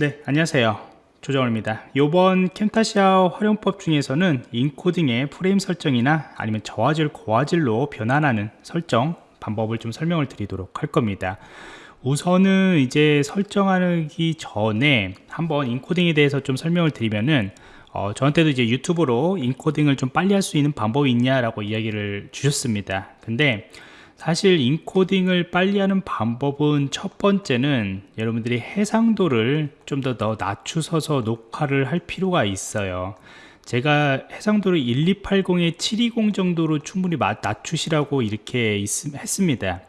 네 안녕하세요. 조정호입니다. 이번 캠타시아 활용법 중에서는 인코딩의 프레임 설정이나 아니면 저화질 고화질로 변환하는 설정 방법을 좀 설명을 드리도록 할 겁니다. 우선은 이제 설정하기 전에 한번 인코딩에 대해서 좀 설명을 드리면은 어, 저한테도 이제 유튜브로 인코딩을 좀 빨리 할 수 있는 방법이 있냐라고 이야기를 주셨습니다. 근데 사실 인코딩을 빨리 하는 방법은 첫 번째는 여러분들이 해상도를 좀 더 더 낮추어서 녹화를 할 필요가 있어요. 제가 해상도를 1280에 720 정도로 충분히 낮추시라고 이렇게 있, 했습니다.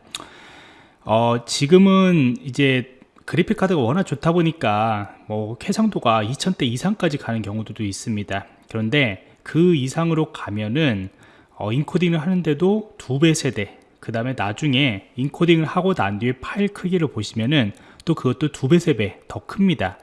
어, 지금은 이제 그래픽 카드가 워낙 좋다 보니까 뭐 해상도가 2000대 이상까지 가는 경우도 있습니다. 그런데 그 이상으로 가면은 어, 인코딩을 하는데도 두 배 세대 그 다음에 나중에 인코딩을 하고 난 뒤에 파일 크기를 보시면은 또 그것도 두 배, 세 배 더 큽니다.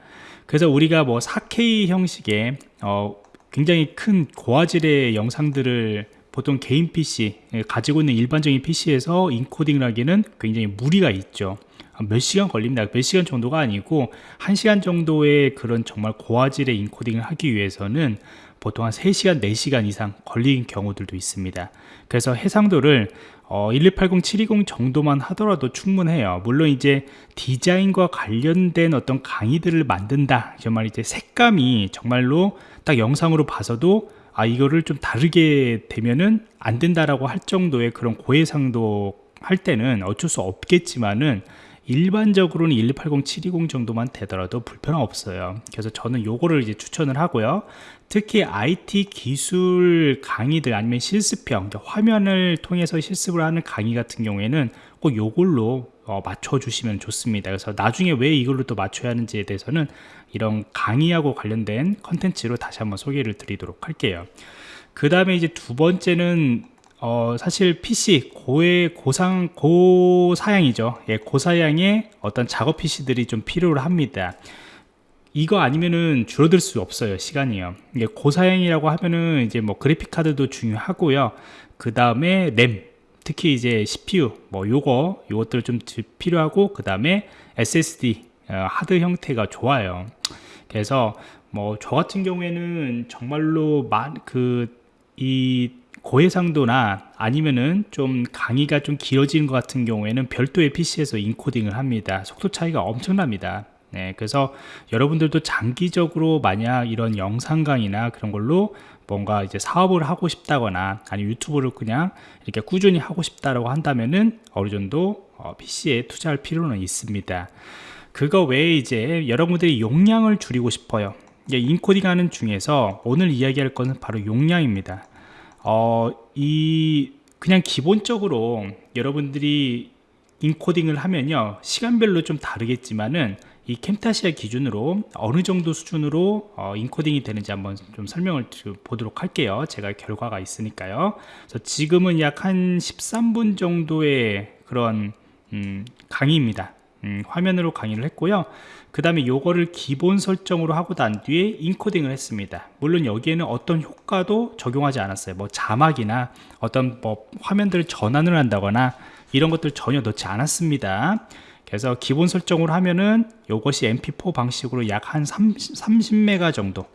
그래서 우리가 뭐 4K 형식의 어 굉장히 큰 고화질의 영상들을 보통 개인 PC 가지고 있는 일반적인 PC에서 인코딩을 하기는 굉장히 무리가 있죠. 몇 시간 걸립니다. 몇 시간 정도가 아니고 한 시간 정도의 그런 정말 고화질의 인코딩을 하기 위해서는 보통 한 3시간, 4시간 이상 걸리는 경우들도 있습니다. 그래서 해상도를 어, 1280720 720 정도만 하더라도 충분해요. 물론 이제 디자인과 관련된 어떤 강의들을 만든다. 정말 이제 색감이 정말로 딱 영상으로 봐서도 아 이거를 좀 다르게 되면은 안 된다라고 할 정도의 그런 고해상도 할 때는 어쩔 수 없겠지만은 일반적으로는 1280720 720 정도만 되더라도 불편함 없어요. 그래서 저는 요거를 이제 추천을 하고요. 특히 IT 기술 강의들 아니면 실습형 화면을 통해서 실습을 하는 강의 같은 경우에는 꼭 요걸로 어, 맞춰 주시면 좋습니다. 그래서 나중에 왜 이걸로 또 맞춰야 하는지에 대해서는 이런 강의하고 관련된 컨텐츠로 다시 한번 소개를 드리도록 할게요. 그 다음에 이제 두 번째는 어, 사실 PC 고의 고상 고사양이죠. 예, 고사양의 어떤 작업 PC들이 좀 필요를 합니다. 이거 아니면은 줄어들 수 없어요 시간이요 이게 고사양이라고 하면은 이제 뭐 그래픽 카드도 중요하고요 그 다음에 램 특히 이제 CPU 뭐 요거 요것들 좀 필요하고 그 다음에 SSD 어, 하드 형태가 좋아요 그래서 뭐 저 같은 경우에는 정말로 그이 고해상도나 아니면은 좀 강의가 좀 길어지는 것 같은 경우에는 별도의 PC에서 인코딩을 합니다. 속도 차이가 엄청납니다. 네, 그래서 여러분들도 장기적으로 만약 이런 영상 강의나 그런 걸로 뭔가 이제 사업을 하고 싶다거나 아니면 유튜브를 그냥 이렇게 꾸준히 하고 싶다라고 한다면은 어느 정도 어, PC에 투자할 필요는 있습니다. 그거 외에 이제 여러분들이 용량을 줄이고 싶어요. 인코딩 하는 중에서 오늘 이야기할 것은 바로 용량입니다 어, 이 그냥 기본적으로 여러분들이 인코딩을 하면요 시간별로 좀 다르겠지만은 이 캠타시아 기준으로 어느 정도 수준으로 어, 인코딩이 되는지 한번 좀 설명을 보도록 할게요. 제가 결과가 있으니까요. 그래서 지금은 약 한 13분 정도의 그런 음, 강의입니다 음, 화면으로 강의를 했고요. 그 다음에 요거를 기본 설정으로 하고 난 뒤에 인코딩을 했습니다. 물론 여기에는 어떤 효과도 적용하지 않았어요. 뭐 자막이나 어떤 뭐 화면들을 전환을 한다거나 이런 것들 전혀 넣지 않았습니다. 그래서 기본 설정으로 하면은 요것이 mp4 방식으로 약 한 30메가 정도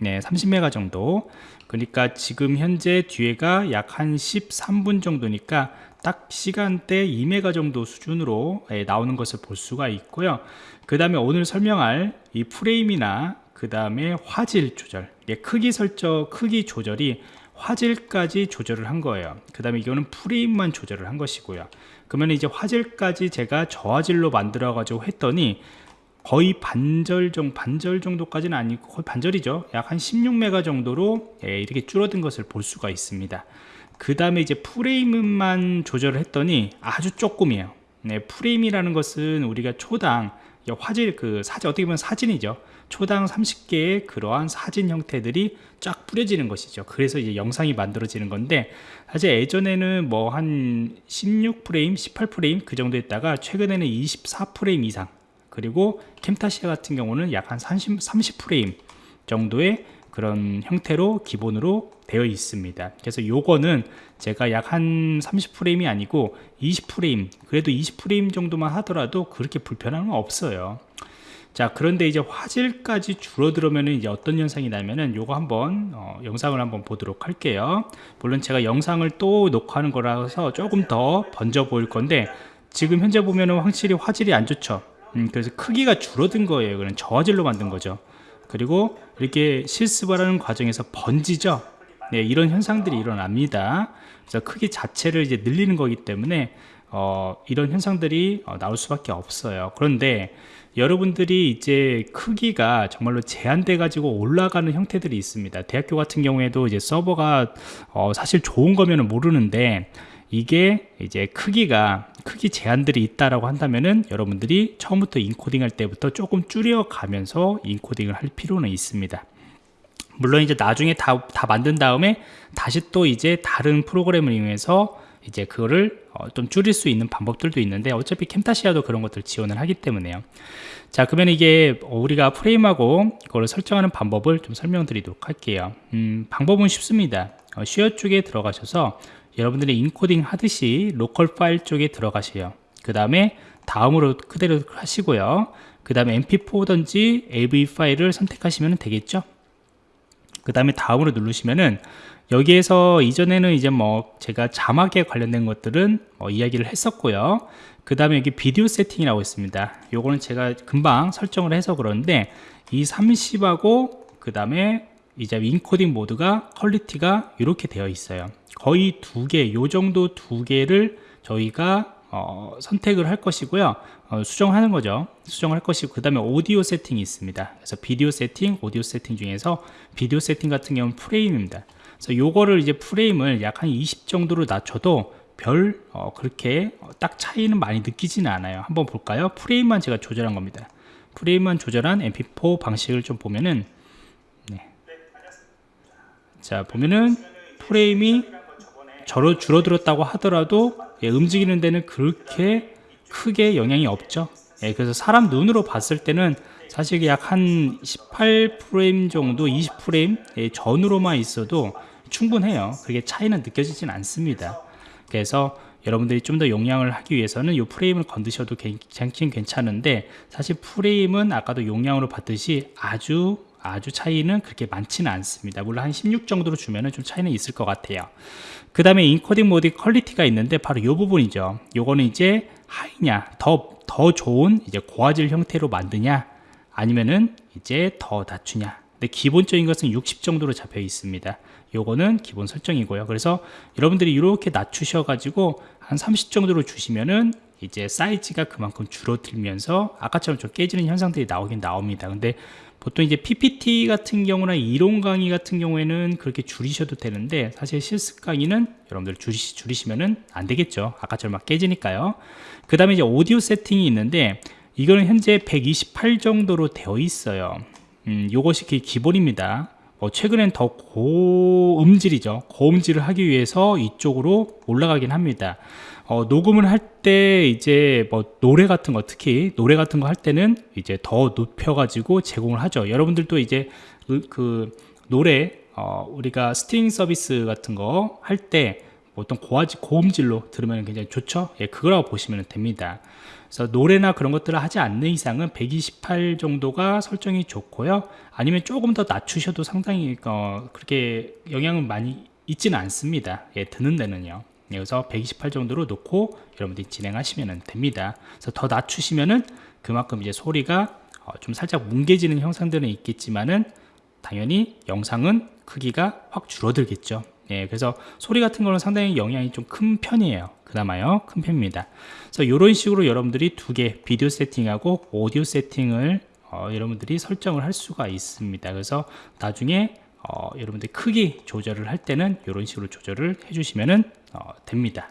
네 30메가 정도. 그러니까 지금 현재 뒤에가 약 한 13분 정도니까 딱 시간대 2메가 정도 수준으로 예, 나오는 것을 볼 수가 있고요. 그 다음에 오늘 설명할 이 프레임이나 그 다음에 화질 조절 예, 크기 설정 크기 조절이 화질까지 조절을 한 거예요. 그 다음에 이거는 프레임만 조절을 한 것이고요. 그러면 이제 화질까지 제가 저화질로 만들어 가지고 했더니 거의 반절 정 반절 정도까지는 아니고 거의 반절이죠. 약 한 16메가 정도로 예, 이렇게 줄어든 것을 볼 수가 있습니다. 그 다음에 이제 프레임만 조절을 했더니 아주 조금이에요. 네, 프레임이라는 것은 우리가 초당 화질 그 사진 어떻게 보면 사진이죠. 초당 30개의 그러한 사진 형태들이 쫙 뿌려지는 것이죠. 그래서 이제 영상이 만들어지는 건데 사실 예전에는 뭐 한 16프레임 18프레임 그 정도 했다가 최근에는 24프레임 이상 그리고 캠타시아 같은 경우는 약 한 30, 30프레임 정도의 그런 형태로 기본으로 되어 있습니다. 그래서 요거는 제가 약 한 30프레임이 아니고 20프레임 그래도 20프레임 정도만 하더라도 그렇게 불편함은 없어요. 자 그런데 이제 화질까지 줄어들으면 이제 어떤 현상이 나면은 요거 한번 어, 영상을 한번 보도록 할게요. 물론 제가 영상을 또 녹화하는 거라서 조금 더 번져 보일 건데 지금 현재 보면은 확실히 화질이 안 좋죠 음, 그래서 크기가 줄어든 거예요. 그는 저화질로 만든 거죠. 그리고 이렇게 실습을 하는 과정에서 번지죠? 네, 이런 현상들이 일어납니다. 그래서 크기 자체를 이제 늘리는 거기 때문에 어, 이런 현상들이 어, 나올 수밖에 없어요. 그런데 여러분들이 이제 크기가 정말로 제한돼 가지고 올라가는 형태들이 있습니다. 대학교 같은 경우에도 이제 서버가 어, 사실 좋은 거면 모르는데 이게 이제 크기가 크기 제한들이 있다라고 한다면은 여러분들이 처음부터 인코딩 할 때부터 조금 줄여 가면서 인코딩을 할 필요는 있습니다. 물론 이제 나중에 다, 다 만든 다음에 다시 또 이제 다른 프로그램을 이용해서 이제 그거를 어, 좀 줄일 수 있는 방법들도 있는데 어차피 캠타시아도 그런 것들 지원을 하기 때문에요. 자 그러면 이게 우리가 프레임하고 그걸 설정하는 방법을 좀 설명드리도록 할게요. 음, 방법은 쉽습니다. 어, 쉐어 쪽에 들어가셔서 여러분들이 인코딩 하듯이 로컬 파일 쪽에 들어가세요. 그 다음에 다음으로 그대로 하시고요. 그 다음에 mp4든지 avi 파일을 선택하시면 되겠죠? 그 다음에 다음으로 누르시면은 여기에서 이전에는 이제 뭐 제가 자막에 관련된 것들은 뭐 이야기를 했었고요. 그 다음에 여기 비디오 세팅이라고 있습니다. 요거는 제가 금방 설정을 해서 그러는데 이 30하고 그 다음에 이제 인코딩 모드가 quality가 이렇게 되어 있어요. 거의 두 개, 요 정도 두 개를 저희가 어, 선택을 할 것이고요. 어, 수정하는 거죠. 수정할 것이고 그 다음에 오디오 세팅이 있습니다. 그래서 비디오 세팅, 오디오 세팅 중에서 비디오 세팅 같은 경우는 프레임입니다. 그래서 요거를 이제 프레임을 약 한 20 정도로 낮춰도 별 어, 그렇게 딱 차이는 많이 느끼지는 않아요. 한번 볼까요? 프레임만 제가 조절한 겁니다. 프레임만 조절한 mp4 방식을 좀 보면은 네. 자 보면은 프레임이 저로 줄어들었다고 하더라도 예, 움직이는 데는 그렇게 크게 영향이 없죠. 예, 그래서 사람 눈으로 봤을 때는 사실 약한 18프레임 정도 20프레임 예, 전으로만 있어도 충분해요. 그게 차이는 느껴지진 않습니다. 그래서 여러분들이 좀 더 용량을 하기 위해서는 이 프레임을 건드셔도 괜찮긴 괜찮은데 사실 프레임은 아까도 용량으로 봤듯이 아주 아주 차이는 그렇게 많지는 않습니다. 물론 한 16 정도로 주면은 좀 차이는 있을 것 같아요. 그 다음에 인코딩 모드 quality가 있는데 바로 이 부분이죠. 요거는 이제 high냐 더, 더 좋은 이제 고화질 형태로 만드냐 아니면은 이제 더 낮추냐. 근데 기본적인 것은 60 정도로 잡혀 있습니다. 요거는 기본 설정이고요. 그래서 여러분들이 이렇게 낮추셔 가지고 한 30 정도로 주시면은 이제 사이즈가 그만큼 줄어들면서 아까처럼 좀 깨지는 현상들이 나오긴 나옵니다. 근데 보통 이제 PPT 같은 경우나 이론 강의 같은 경우에는 그렇게 줄이셔도 되는데 사실 실습 강의는 여러분들 줄이시, 줄이시면은 안 되겠죠. 아까처럼 막 깨지니까요. 그 다음에 이제 오디오 세팅이 있는데 이거는 현재 128 정도로 되어 있어요. 음, 요것이 기본입니다. 어, 최근엔 더 고음질이죠. 고음질을 하기 위해서 이쪽으로 올라가긴 합니다 어, 녹음을 할 때 이제 뭐 노래 같은 거 특히 노래 같은 거 할 때는 이제 더 높여 가지고 제공을 하죠. 여러분들도 이제 그, 그 노래 어, 우리가 스트리밍 서비스 같은 거 할때 어떤 고화질 고음질로 들으면 굉장히 좋죠? 예, 그거라고 보시면 됩니다. 그래서 노래나 그런 것들을 하지 않는 이상은 128 정도가 설정이 좋고요. 아니면 조금 더 낮추셔도 상당히 어, 그렇게 영향은 많이 있지는 않습니다. 예, 듣는 데는요. 예, 그래서 128 정도로 놓고 여러분들이 진행하시면 됩니다. 그래서 더 낮추시면은 그만큼 이제 소리가 어, 좀 살짝 뭉개지는 형상들은 있겠지만은 당연히 영상은 크기가 확 줄어들겠죠. 예, 그래서 소리 같은 거는 상당히 영향이 좀 큰 편이에요. 그나마요 큰 편입니다. 그래서 이런 식으로 여러분들이 두 개 비디오 세팅하고 오디오 세팅을 어, 여러분들이 설정을 할 수가 있습니다. 그래서 나중에 어, 여러분들 크기 조절을 할 때는 이런 식으로 조절을 해주시면 어, 됩니다